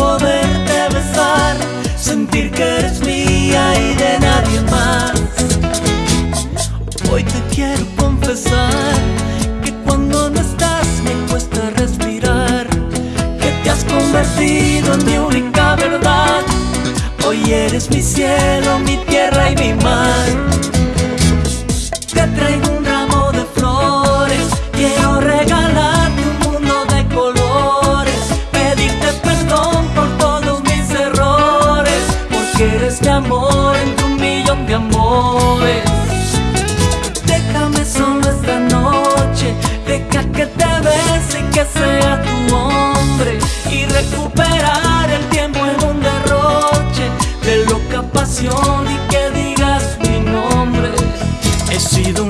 poderte besar, sentir que eres mía y de nadie más. Hoy te quiero confesar que cuando no estás me cuesta respirar, que te has convertido en mi única verdad. Hoy eres mi cielo, mi Déjame solo esta noche, deja que te bese y que sea tu hombre y recuperar el tiempo en un derroche de loca pasión y que digas mi nombre. He sido un